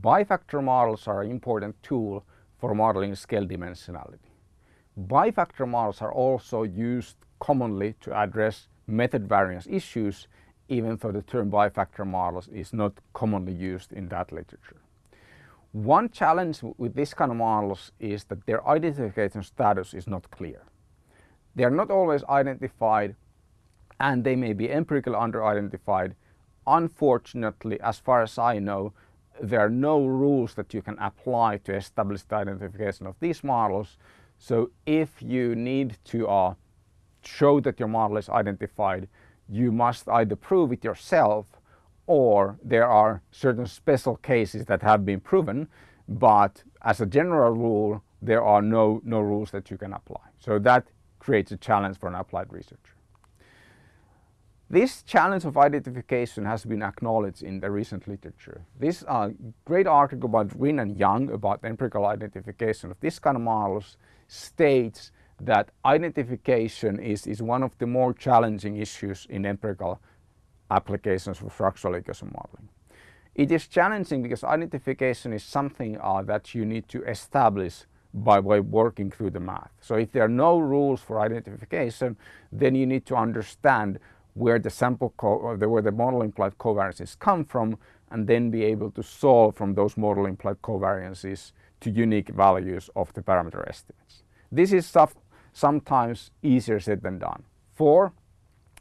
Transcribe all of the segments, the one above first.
bifactor models are an important tool for modeling scale dimensionality. Bifactor models are also used commonly to address method variance issues even though the term bifactor models is not commonly used in that literature. One challenge with this kind of models is that their identification status is not clear. They are not always identified and they may be empirically under-identified. Unfortunately, as far as I know, there are no rules that you can apply to establish the identification of these models. So if you need to uh, show that your model is identified, you must either prove it yourself or there are certain special cases that have been proven, but as a general rule, there are no, no rules that you can apply. So that creates a challenge for an applied researcher. This challenge of identification has been acknowledged in the recent literature. This uh, great article by Wynn and Yang about empirical identification of this kind of models states that identification is, is one of the more challenging issues in empirical applications for structural equation modeling. It is challenging because identification is something uh, that you need to establish by, by working through the math. So if there are no rules for identification, then you need to understand where the sample uh, where the model implied covariances come from and then be able to solve from those model implied covariances to unique values of the parameter estimates. This is stuff sometimes easier said than done. For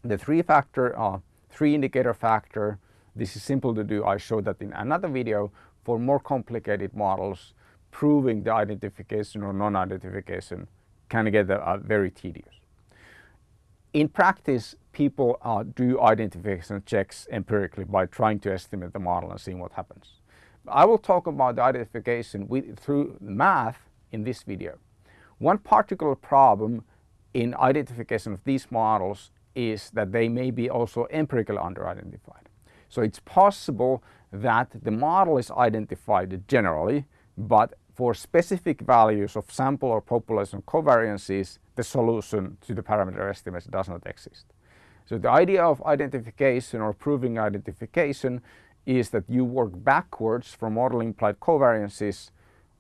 the three factor, uh, three indicator factor, this is simple to do. I showed that in another video. For more complicated models, proving the identification or non-identification can get very tedious. In practice, people uh, do identification checks empirically by trying to estimate the model and seeing what happens. I will talk about the identification with, through math in this video. One particular problem in identification of these models is that they may be also empirically under-identified. So it's possible that the model is identified generally, but for specific values of sample or population covariances, the solution to the parameter estimates does not exist. So the idea of identification or proving identification is that you work backwards from model implied covariances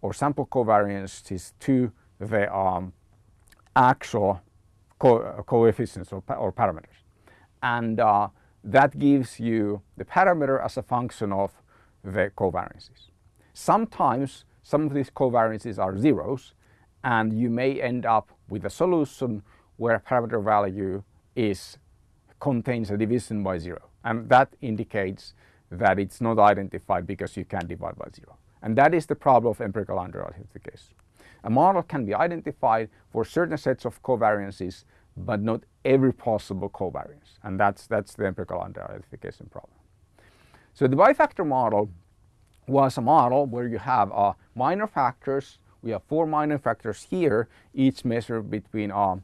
or sample covariances to the um, actual co coefficients or, or, parameters. And uh, that gives you the parameter as a function of the covariances. Sometimes some of these covariances are zeros and you may end up with a solution where a parameter value is contains a division by zero and that indicates that it's not identified because you can't divide by zero. And that is the problem of empirical under-identification. A model can be identified for certain sets of covariances, but not every possible covariance. And that's, that's the empirical under-identification problem. So the bifactor model was a model where you have uh, minor factors. We have four minor factors here, each measured between uh,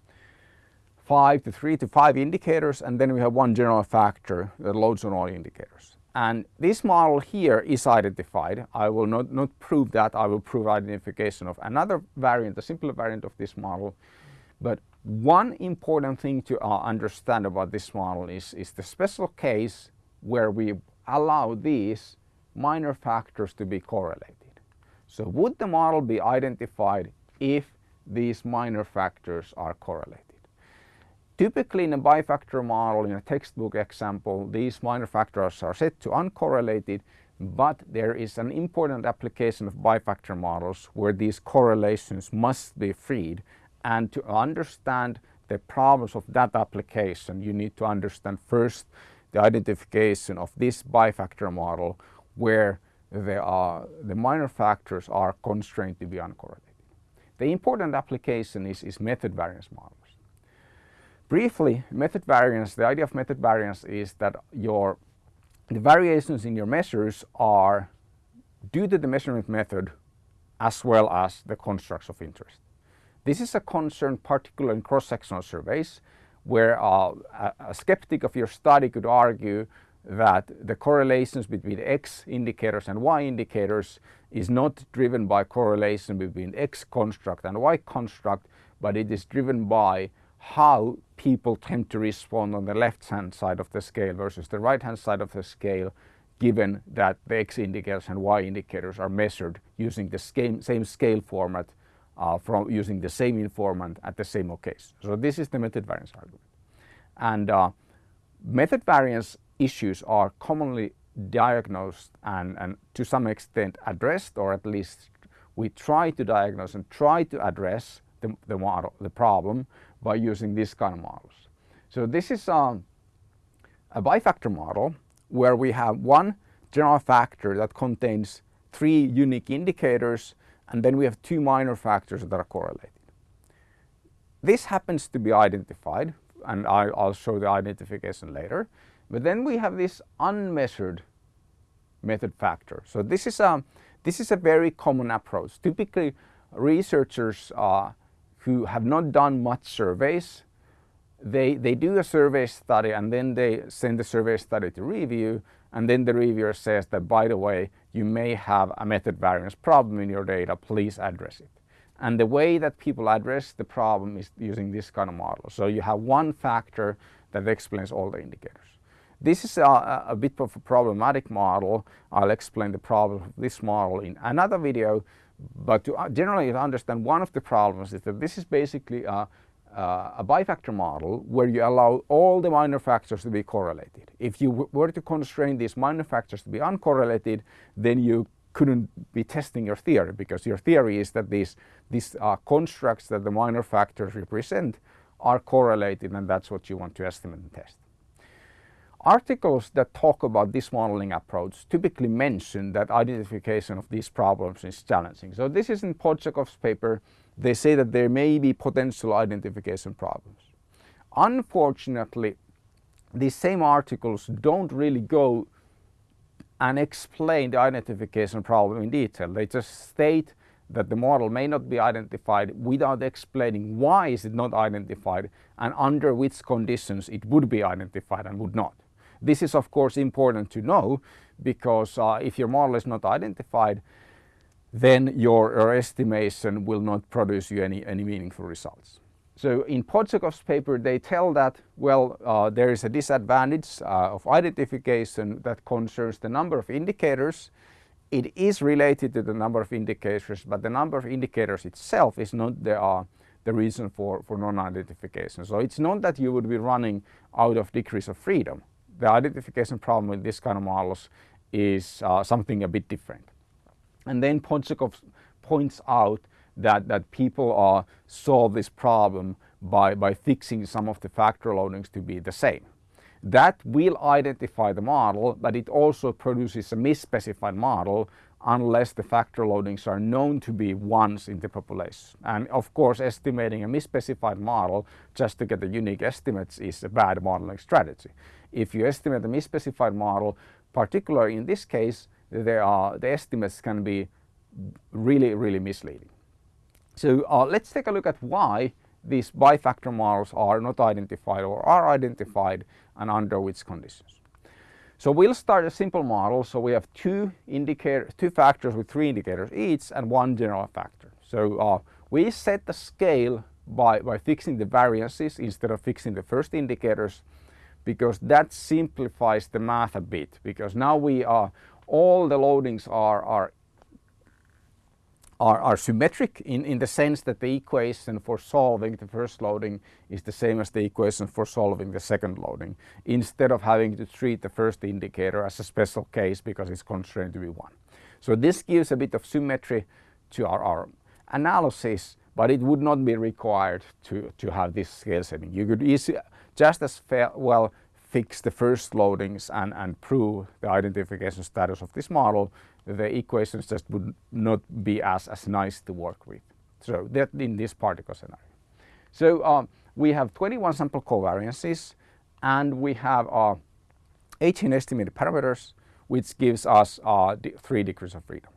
five to three to five indicators, and then we have one general factor that loads on all indicators. And this model here is identified. I will not, not prove that. I will prove identification of another variant, a simpler variant of this model. But one important thing to uh, understand about this model is, is the special case where we allow these minor factors to be correlated. So would the model be identified if these minor factors are correlated? Typically in a bifactor model, in a textbook example, these minor factors are set to uncorrelated, but there is an important application of bifactor models where these correlations must be freed. And to understand the problems of that application, you need to understand first the identification of this bifactor model where the, uh, the minor factors are constrained to be uncorrelated. The important application is, is method variance models. Briefly, method variance, the idea of method variance is that your the variations in your measures are due to the measurement method as well as the constructs of interest. This is a concern particularly in cross-sectional surveys where uh, a, a skeptic of your study could argue that the correlations between X indicators and Y indicators is not driven by correlation between X construct and Y construct, but it is driven by how people tend to respond on the left hand side of the scale versus the right hand side of the scale given that the x indicators and y indicators are measured using the same, same scale format uh, from using the same informant at the same occasion. So this is the method variance argument. And uh, method variance issues are commonly diagnosed and, and to some extent addressed or at least we try to diagnose and try to address the, the model, the problem by using these kind of models. So this is um, a bifactor model where we have one general factor that contains three unique indicators and then we have two minor factors that are correlated. This happens to be identified and I'll show the identification later. But then we have this unmeasured method factor. So this is a, this is a very common approach. Typically researchers uh, who have not done much surveys, they, they do a survey study and then they send the survey study to review and then the reviewer says that by the way you may have a method variance problem in your data, please address it. And the way that people address the problem is using this kind of model. So you have one factor that explains all the indicators. This is a, a, bit of a problematic model. I'll explain the problem of this model in another video. But to uh, generally understand one of the problems is that this is basically a, a bifactor model where you allow all the minor factors to be correlated. If you were to constrain these minor factors to be uncorrelated, then you couldn't be testing your theory because your theory is that these, these uh, constructs that the minor factors represent are correlated and that's what you want to estimate and test. Articles that talk about this modeling approach typically mention that identification of these problems is challenging. So this is in Podsakoff's paper. They say that there may be potential identification problems. Unfortunately, these same articles don't really go and explain the identification problem in detail. They just state that the model may not be identified without explaining why is it not identified and under which conditions it would be identified and would not. This is of course important to know because uh, if your model is not identified then your, your, estimation will not produce you any, any meaningful results. So in Podsakoff's paper they tell that well uh, there is a disadvantage uh, of identification that concerns the number of indicators. It is related to the number of indicators but the number of indicators itself is not the, uh, the reason for, for non-identification. So it's not that you would be running out of degrees of freedom the identification problem with this kind of models is uh, something a bit different. And then Podsakoff points out that, that people solve this problem by, by fixing some of the factor loadings to be the same. That will identify the model, but it also produces a misspecified model unless the factor loadings are known to be ones in the population. And of course, estimating a misspecified model just to get the unique estimates is a bad modeling strategy. If you estimate a misspecified model, particularly in this case, there are, the estimates can be really, really misleading. So uh, let's take a look at why these bifactor models are not identified or are identified and under which conditions. So we'll start a simple model. So we have two indicator, two factors with three indicators each and one general factor. So uh, we set the scale by, by fixing the variances instead of fixing the first indicators because that simplifies the math a bit because now we are all the loadings are, are are, are symmetric in, in the sense that the equation for solving the first loading is the same as the equation for solving the second loading instead of having to treat the first indicator as a special case because it's constrained to be 1. So this gives a bit of symmetry to our, our analysis but it would not be required to, to have this scale setting. You could easy, just as well fix the first loadings and, and prove the identification status of this model the equations just would not be as, as nice to work with. So that in this particle scenario. So um, we have 21 sample covariances and we have uh, 18 estimated parameters which gives us uh, three degrees of freedom.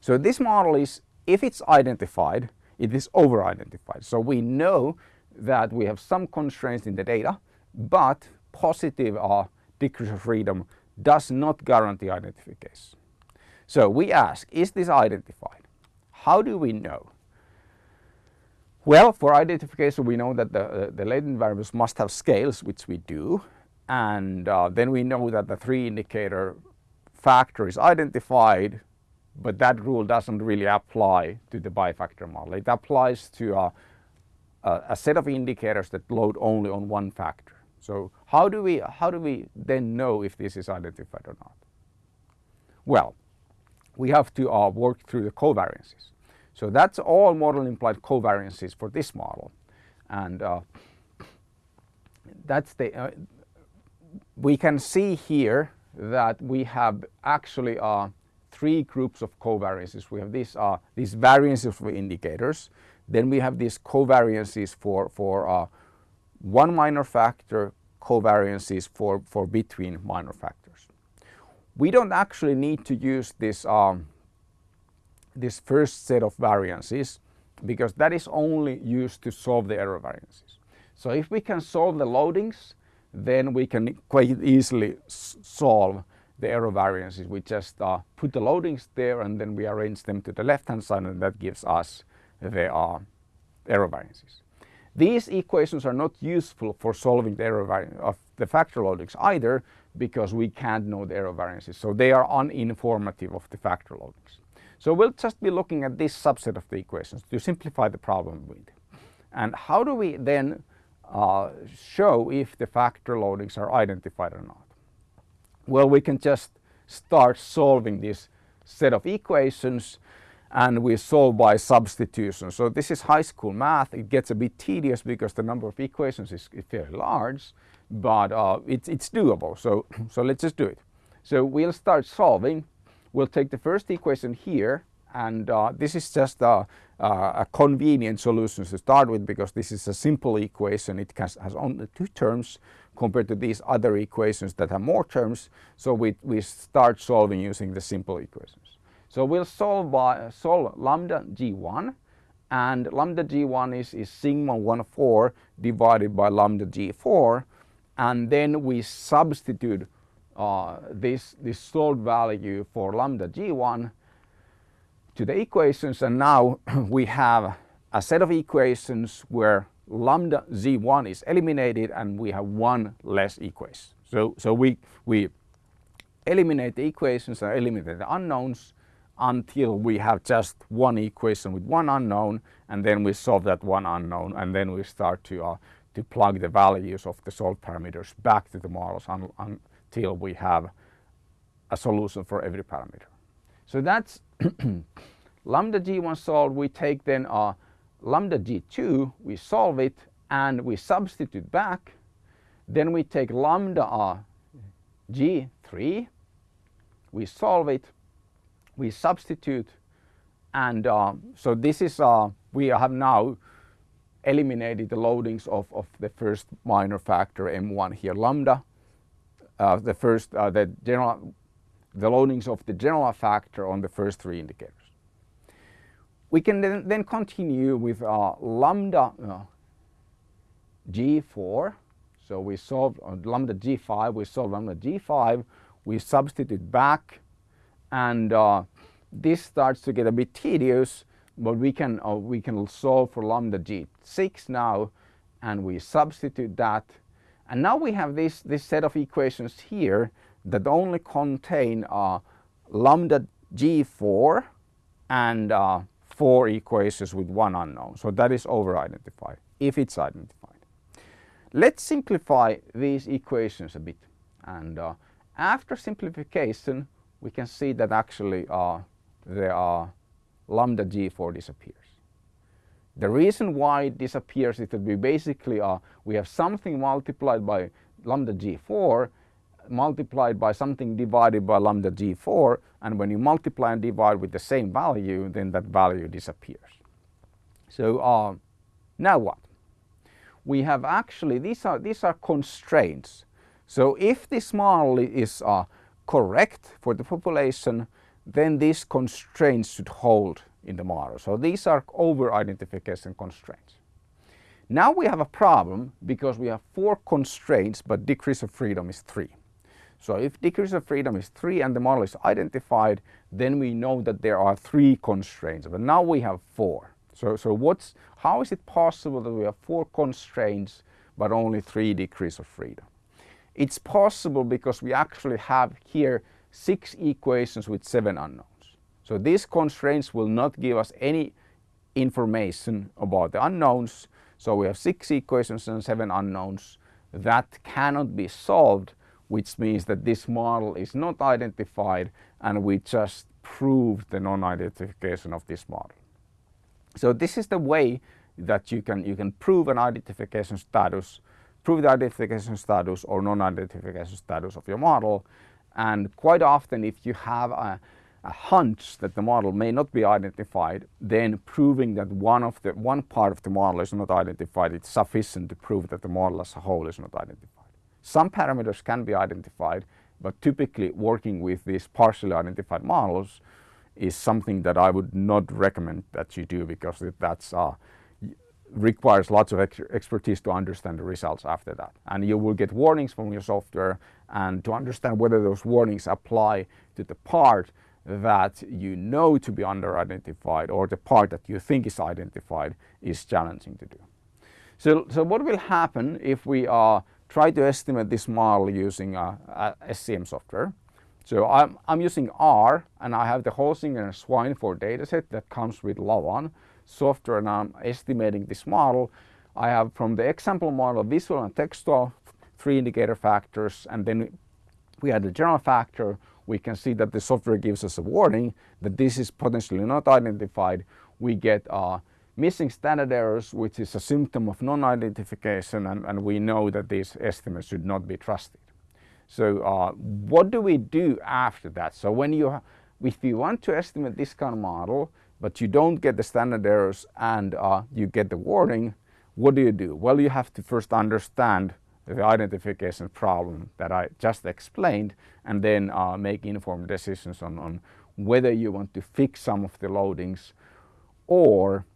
So this model is, if it's identified, it is over-identified. So we know that we have some constraints in the data, but positive or degrees of freedom does not guarantee identification. So we ask, is this identified? How do we know? Well, for identification, we know that the, uh, the latent variables must have scales, which we do. And uh, then we know that the three indicator factor is identified, but that rule doesn't really apply to the bifactor model. It applies to a, a, a set of indicators that load only on one factor. So how do we, how do we then know if this is identified or not? Well, we have to uh, work through the covariances. So that's all model implied covariances for this model. And uh, that's the, uh, we can see here that we have actually uh, three groups of covariances. We have these, uh, these variances for indicators. Then we have these covariances for, for uh, one minor factor, covariances for, for between minor factors. We don't actually need to use this, um, this first set of variances because that is only used to solve the error variances. So if we can solve the loadings, then we can quite easily solve the error variances. We just uh, put the loadings there and then we arrange them to the left hand side and that gives us the uh, error variances. These equations are not useful for solving the error of the factor loadings either because we can't know the error variances. So they are uninformative of the factor loadings. So we'll just be looking at this subset of the equations to simplify the problem with. And how do we then uh, show if the factor loadings are identified or not? Well, we can just start solving this set of equations and we solve by substitution. So this is high school math. It gets a bit tedious because the number of equations is, fairly large, but uh, it's, it's doable. So, so let's just do it. So we'll start solving. We'll take the first equation here and uh, this is just a, a, convenient solution to start with because this is a simple equation. It has, has only two terms compared to these other equations that have more terms. So we, we start solving using the simple equations. So we'll solve by solve lambda g1 and lambda g1 is, is sigma 1 4 divided by lambda g4 and then we substitute uh, this, this solved value for lambda g1 to the equations and now we have a set of equations where lambda z1 is eliminated and we have one less equation. So, so we, we eliminate the equations and eliminate the unknowns until we have just one equation with one unknown and then we solve that one unknown and then we start to, uh, to plug the values of the solved parameters back to the models un until we have a solution for every parameter. So that's lambda g1 solved, we take then our lambda g2, we solve it and we substitute back. Then we take lambda g3, we solve it, we substitute and uh, so this is, uh, we have now eliminated the loadings of, of the first minor factor m1 here, lambda, uh, the first, uh, the general, the loadings of the general factor on the first three indicators. We can then, then continue with uh, lambda uh, g4. So we solve lambda g5, we solve lambda g5, we substitute back and uh, this starts to get a bit tedious but we can, uh, we can solve for lambda g6 now and we substitute that and now we have this, this set of equations here that only contain uh, lambda g4 and uh, four equations with one unknown. So that is over-identified, if it's identified. Let's simplify these equations a bit. And uh, after simplification, we can see that actually uh, the uh, lambda g4 disappears. The reason why it disappears is that we basically are, we have something multiplied by lambda g4 multiplied by something divided by lambda g4 and when you multiply and divide with the same value then that value disappears. So uh, now what? We have actually, these are, these are constraints. So if this model is uh, correct for the population then these constraints should hold in the model. So these are over-identification constraints. Now we have a problem because we have four constraints but degrees of freedom is three. So if degrees of freedom is 3 and the model is identified, then we know that there are 3 constraints, but now we have 4. So, so what's, how is it possible that we have 4 constraints but only 3 degrees of freedom? It's possible because we actually have here six equations with seven unknowns. So these constraints will not give us any information about the unknowns. So we have six equations and seven unknowns that cannot be solved which means that this model is not identified and we just proved the non-identification of this model. So this is the way that you can, you can prove an identification status, prove the identification status or non-identification status of your model. And quite often if you have a, a hunch that the model may not be identified, then proving that one of the one part of the model is not identified, it's sufficient to prove that the model as a whole is not identified. Some parameters can be identified, but typically working with these partially identified models is something that I would not recommend that you do because that's uh, requires lots of ex expertise to understand the results after that. And you will get warnings from your software and to understand whether those warnings apply to the part that you know to be under-identified or the part that you think is identified is challenging to do. So, so what will happen if we uh, try to estimate this model using uh, SEM software? So I'm, I'm using R and I have the Holzinger and Swineford dataset that comes with Lavaan software and I'm estimating this model. I have from the example model visual and textual three indicator factors and then we have the general factor. We can see that the software gives us a warning that this is potentially not identified. We get uh, missing standard errors which is a symptom of non-identification and, and we know that these estimates should not be trusted. So uh, what do we do after that? So when you, if you want to estimate this kind of model, but you don't get the standard errors and uh, you get the warning, what do you do? Well, you have to first understand the identification problem that I just explained and then uh, make informed decisions on, on whether you want to fix some of the loadings or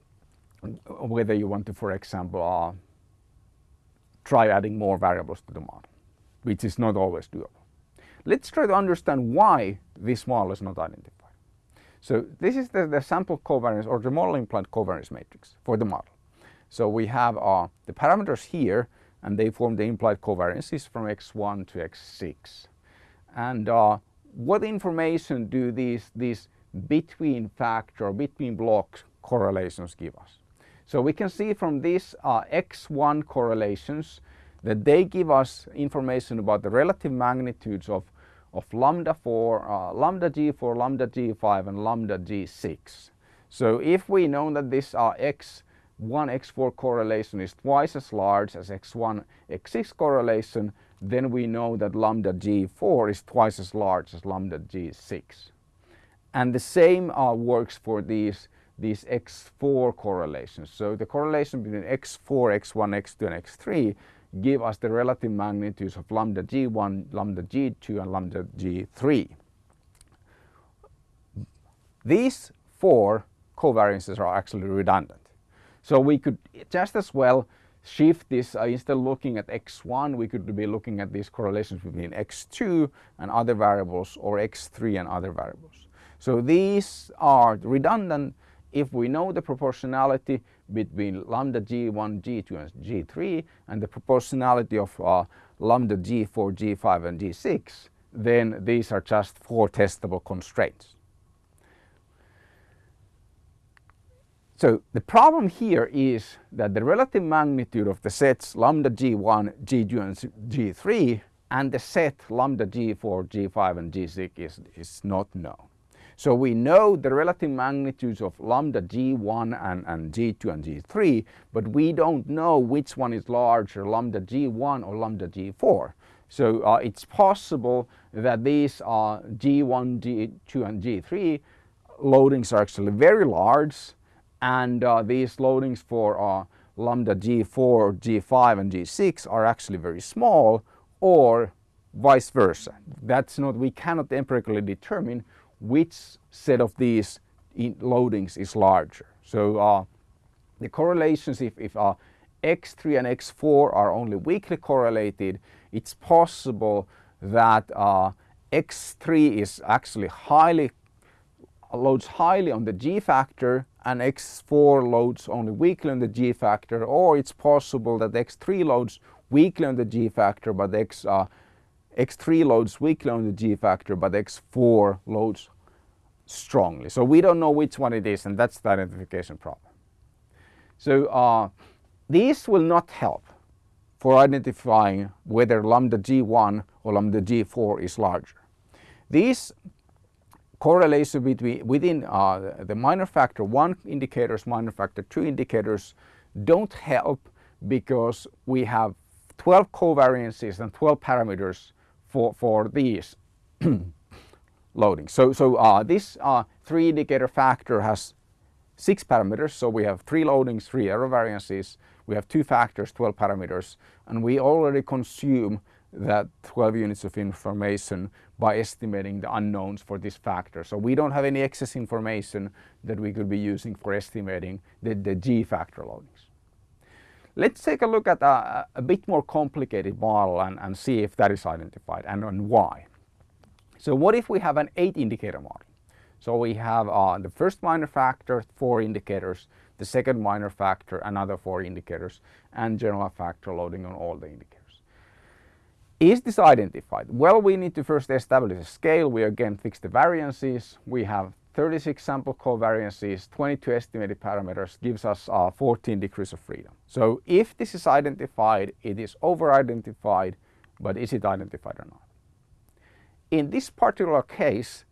whether you want to, for example, uh, try adding more variables to the model which is not always doable. Let's try to understand why this model is not identified. So this is the, the sample covariance or the model implied covariance matrix for the model. So we have uh, the parameters here and they form the implied covariances from x1 to x6. And uh, what information do these, these between factor, between blocks correlations give us? So we can see from these uh, x1 correlations that they give us information about the relative magnitudes of, of lambda 4, uh, lambda g4, lambda g5 and lambda g6. So if we know that this uh, x1, x4 correlation is twice as large as x1, x6 correlation, then we know that lambda g4 is twice as large as lambda g6. And the same uh, works for these, these x4 correlations. So the correlation between x4, x1, x2 and x3 give us the relative magnitudes of lambda g1, lambda g2 and lambda g3. These four covariances are actually redundant. So we could just as well shift this, uh, instead of looking at x1, we could be looking at these correlations between x2 and other variables or x3 and other variables. So these are redundant if we know the proportionality between lambda g1, g2 and g3 and the proportionality of uh, lambda g4, g5 and g6, then these are just four testable constraints. So the problem here is that the relative magnitude of the sets lambda g1, g2 and g3 and the set lambda g4, g5 and g6 is, is not known. So we know the relative magnitudes of lambda g1 and, and g2 and g3, but we don't know which one is larger, lambda g1 or lambda g4. So uh, it's possible that these uh, g1, g2 and g3 loadings are actually very large and uh, these loadings for uh, lambda g4, g5 and g6 are actually very small or vice versa. That's not, we cannot empirically determine which set of these loadings is larger. So uh, the correlations, if, if uh, X3 and X4 are only weakly correlated, it's possible that uh, X3 is actually highly loads highly on the G factor and X4 loads only weakly on the G factor or it's possible that X3 loads weakly on the G factor but X, uh, X3 loads weakly on the G factor, but X4 loads strongly. So we don't know which one it is and that's the identification problem. So uh, these will not help for identifying whether lambda G1 or lambda G4 is larger. These correlation between within uh, the minor factor 1 indicators, minor factor 2 indicators don't help because we have 12 covariances and 12 parameters for, for these loadings. So, so uh, this uh, three indicator factor has six parameters. So we have three loadings, three error variances. We have two factors, 12 parameters, and we already consume that 12 units of information by estimating the unknowns for this factor. So we don't have any excess information that we could be using for estimating the, the G factor loadings. Let's take a look at a, a bit more complicated model and, and see if that is identified and, and why. So what if we have an eight indicator model? So we have uh, the first minor factor, four indicators, the second minor factor, another four indicators, and general factor loading on all the indicators. Is this identified? Well, we need to first establish a scale. We again fix the variances. We have 36 sample covariances, 22 estimated parameters, gives us uh, 14 degrees of freedom. So if this is identified, it is over-identified, but is it identified or not? In this particular case,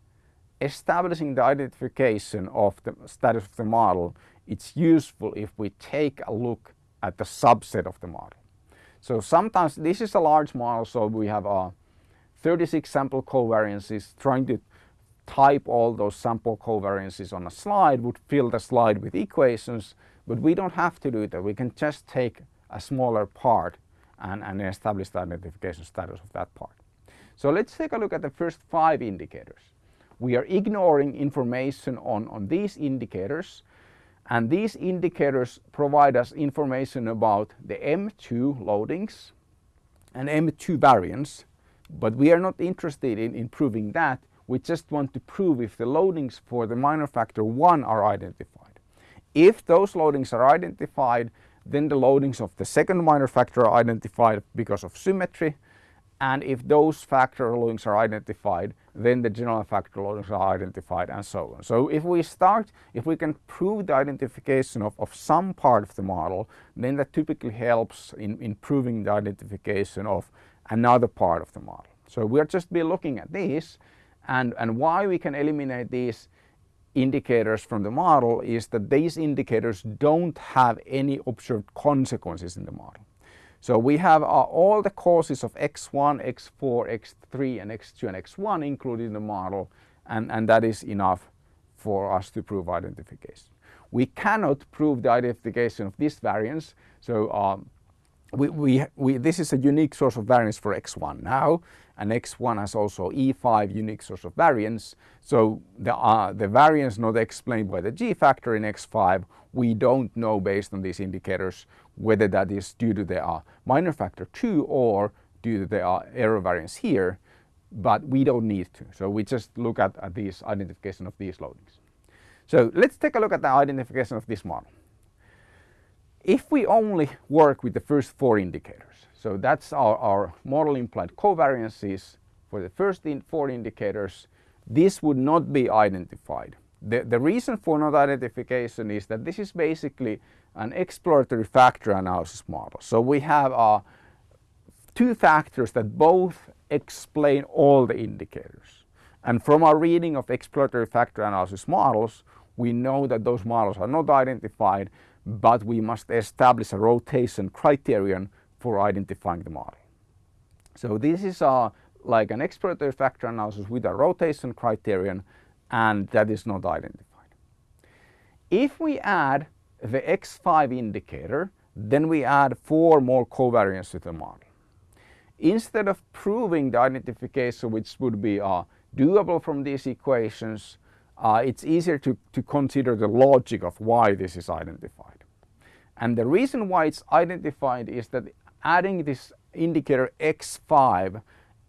establishing the identification of the status of the model, it's useful if we take a look at the subset of the model. So sometimes this is a large model, so we have uh, 36 sample covariances. Trying to type all those sample covariances on a slide would fill the slide with equations, but we don't have to do that. We can just take a smaller part and, and establish the identification status of that part. So let's take a look at the first five indicators. We are ignoring information on, on these indicators and these indicators provide us information about the M2 loadings and M2 variance but we are not interested in, improving that we just want to prove if the loadings for the minor factor 1 are identified. If those loadings are identified then the loadings of the second minor factor are identified because of symmetry and if those factor loadings are identified then the general factor loadings are identified and so on. So if we start, if we can prove the identification of, of some part of the model then that typically helps in, in proving the identification of another part of the model. So we'll just be looking at these and, and why we can eliminate these indicators from the model is that these indicators don't have any observed consequences in the model. So we have uh, all the causes of x1, x4, x3 and x2 and x1 included in the model and, and that is enough for us to prove identification. We cannot prove the identification of this variance so um, we, we, we, this is a unique source of variance for x1 now and x1 has also E5 unique source of variance. So the, uh, the variance not explained by the G factor in x5, we don't know based on these indicators whether that is due to the uh, minor factor 2 or due to the uh, error variance here, but we don't need to. So we just look at, at identification of these loadings. So let's take a look at the identification of this model. If we only work with the first four indicators, so that's our, our model implied covariances for the first in four indicators, this would not be identified. The, the reason for not identification is that this is basically an exploratory factor analysis model. So we have uh, two factors that both explain all the indicators. And from our reading of exploratory factor analysis models, we know that those models are not identified but we must establish a rotation criterion for identifying the model. So this is a, like an exploratory factor analysis with a rotation criterion and that is not identified. If we add the X5 indicator, then we add four more covariances to the model. Instead of proving the identification which would be uh, doable from these equations, uh, it's easier to, to consider the logic of why this is identified. And the reason why it's identified is that adding this indicator X5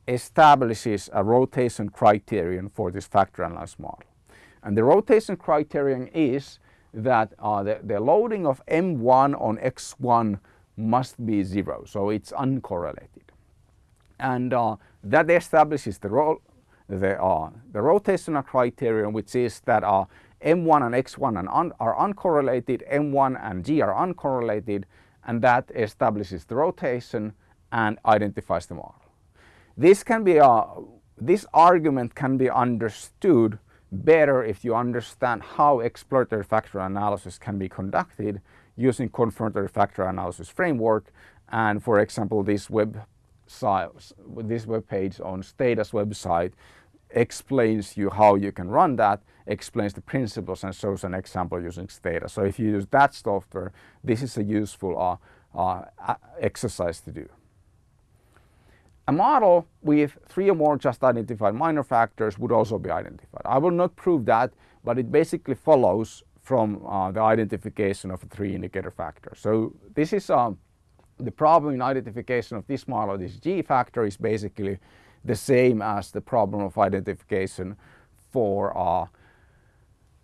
establishes a rotation criterion for this factor analysis model. And the rotation criterion is that uh, the, the loading of M1 on X1 must be zero, so it's uncorrelated. and uh, that establishes the, ro the, uh, the rotational criterion which is that uh, M1 and X1 and un are uncorrelated, M1 and G are uncorrelated and that establishes the rotation and identifies the model. This can be a, this argument can be understood better if you understand how exploratory factor analysis can be conducted using confirmatory factor analysis framework and for example this web this web page on Stata's website explains you how you can run that, explains the principles and shows an example using Stata. So if you use that software, this is a useful uh, uh, exercise to do. A model with three or more just identified minor factors would also be identified. I will not prove that, but it basically follows from uh, the identification of three indicator factor. So this is um, the problem in identification of this model, this G factor is basically the same as the problem of identification for uh,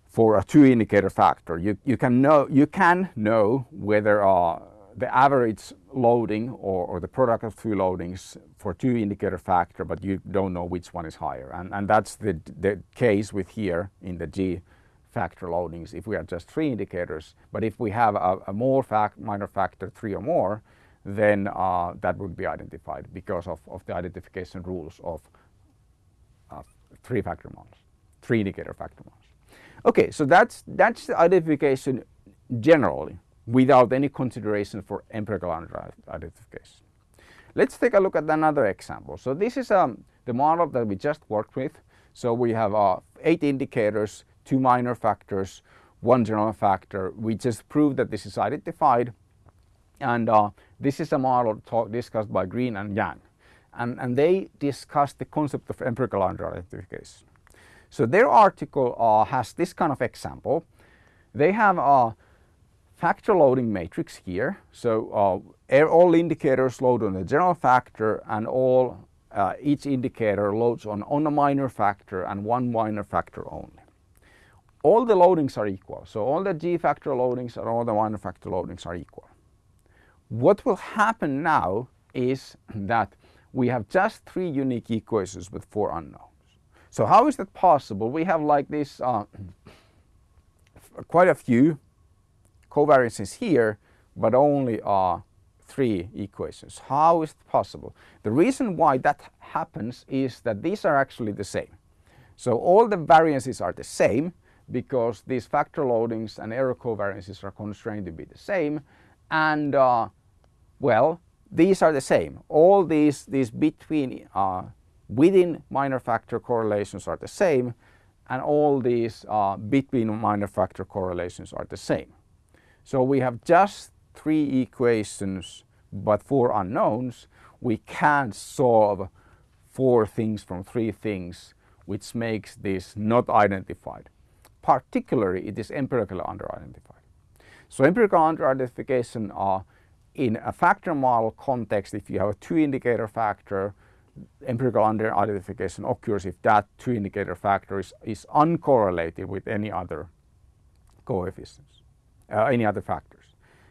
for a two indicator factor. You, you can know you can know whether uh, the average loading or, or, the product of two loadings for two indicator factor, but you don't know which one is higher. And, and that's the, the case with here in the G factor loadings if we are just three indicators. But if we have a, a more fact, minor factor, three or more, then uh, that would be identified because of, of the identification rules of uh, three factor models, three indicator factor models. Okay, so that's, that's the identification generally without any consideration for empirical identification. Let's take a look at another example. So this is um, the model that we just worked with. So we have uh, eight indicators, two minor factors, one general factor. We just proved that this is identified and uh, this is a model talk, discussed by Green and Yang. And, and they discussed the concept of empirical under-identification. So their article uh, has this kind of example. They have a factor loading matrix here. So uh, all indicators load on the general factor and all uh, each indicator loads on, on a minor factor and one minor factor only. All the loadings are equal. So all the G factor loadings and all the minor factor loadings are equal. What will happen now is that we have just three unique equations with four unknowns. So how is that possible? We have like this uh, quite a few covariances here, but only uh, three equations. How is it possible? The reason why that happens is that these are actually the same. So all the variances are the same because these factor loadings and error covariances are constrained to be the same and uh, well, these are the same. All these, these between, uh, within minor factor correlations are the same and all these uh, between minor factor correlations are the same. So we have just three equations but four unknowns. We can't solve four things from three things which makes this not identified. Particularly it is empirically under-identified. So empirical under-identification are in a factor model context, if you have a two indicator factor, empirical under-identification occurs if that two indicator factor is, is uncorrelated with any other coefficients, uh, any other factors.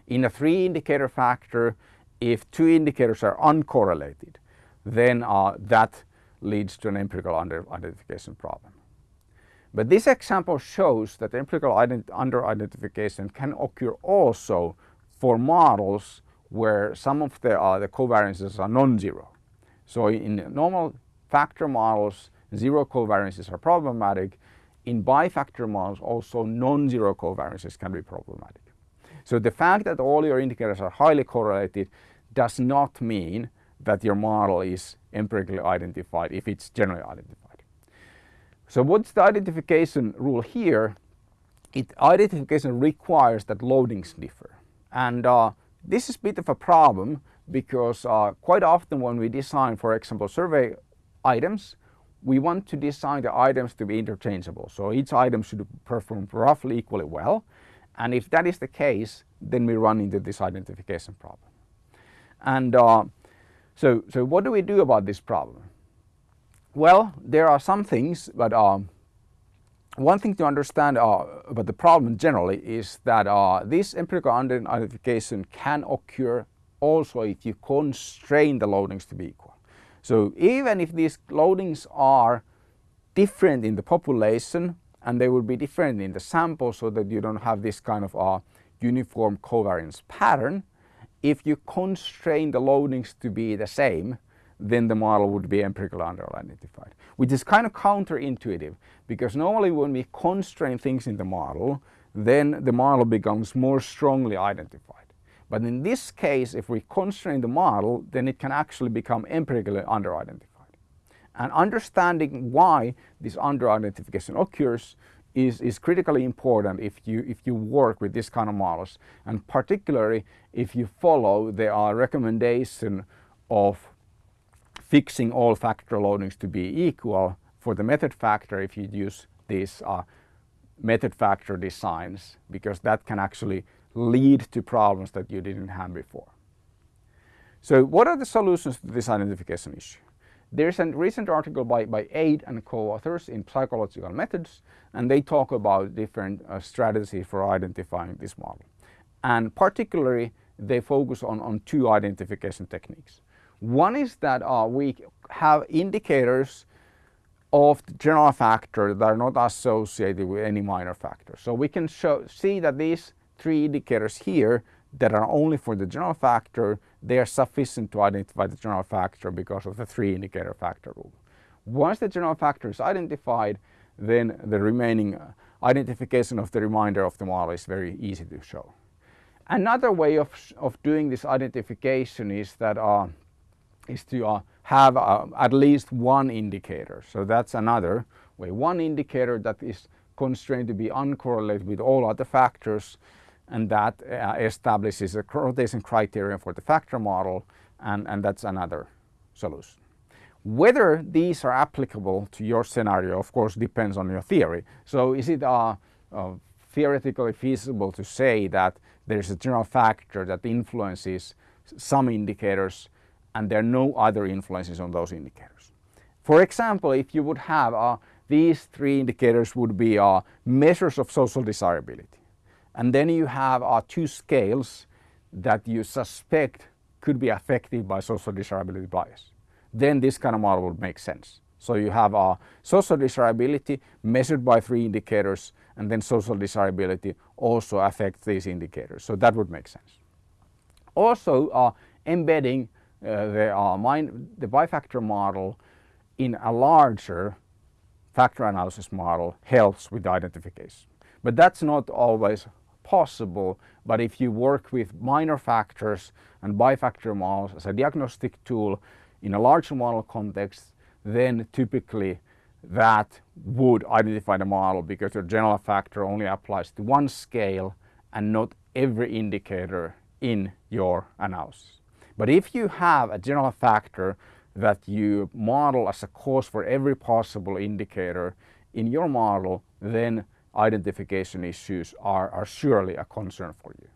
In a three indicator factor, if two indicators are uncorrelated, then uh, that leads to an empirical under-identification problem. But this example shows that empirical under-identification can occur also for models where some of the, uh, the covariances are non-zero. So in normal factor models, zero covariances are problematic. In bifactor models, also non-zero covariances can be problematic. So the fact that all your indicators are highly correlated does not mean that your model is empirically identified if it's generally identified. So what's the identification rule here? It, identification requires that loadings differ. And uh, this is a bit of a problem because uh, quite often when we design, for example, survey items, we want to design the items to be interchangeable. So each item should perform roughly equally well. And if that is the case, then we run into this identification problem. And uh, so, so what do we do about this problem? Well, there are some things, but um, one thing to understand uh, about the problem generally is that uh, this empirical under-identification can occur also if you constrain the loadings to be equal. So even if these loadings are different in the population and they will be different in the sample so that you don't have this kind of a uniform covariance pattern, if you constrain the loadings to be the same, then the model would be empirically under-identified, which is kind of counterintuitive because normally when we constrain things in the model, then the model becomes more strongly identified. But in this case, if we constrain the model, then it can actually become empirically under-identified. And understanding why this under-identification occurs is, is critically important if you, if you work with this kind of models. And particularly if you follow the uh, recommendation of fixing all factor loadings to be equal for the method factor if you use these uh, method factor designs because that can actually lead to problems that you didn't have before. So what are the solutions to this identification issue? There's a recent article by, by Eid and co-authors in Psychological Methods and they talk about different uh, strategies for identifying this model. And particularly they focus on, on two identification techniques. One is that uh, we have indicators of the general factor that are not associated with any minor factor. So we can show, see that these three indicators here that are only for the general factor, they are sufficient to identify the general factor because of the three indicator factor rule. Once the general factor is identified, then the remaining uh, identification of the remainder of the model is very easy to show. Another way of, of doing this identification is that uh, is to uh, have uh, at least one indicator. So that's another way. One indicator that is constrained to be uncorrelated with all other factors and that uh, establishes a rotation criterion for the factor model and, and that's another solution. Whether these are applicable to your scenario of course depends on your theory. So is it uh, uh, theoretically feasible to say that there's a general factor that influences some indicators and there are no other influences on those indicators. For example, if you would have uh, these three indicators would be uh, measures of social desirability. And then you have uh, two scales that you suspect could be affected by social desirability bias. Then this kind of model would make sense. So you have uh, social desirability measured by three indicators and then social desirability also affects these indicators. So that would make sense. Also uh, embedding uh, the, uh, mind, the bifactor model in a larger factor analysis model helps with identification. But that's not always possible, but if you work with minor factors and bifactor models as a diagnostic tool in a larger model context, then typically that would identify the model because your general factor only applies to one scale and not every indicator in your analysis. But if you have a general factor that you model as a cause for every possible indicator in your model, then identification issues are, are surely a concern for you.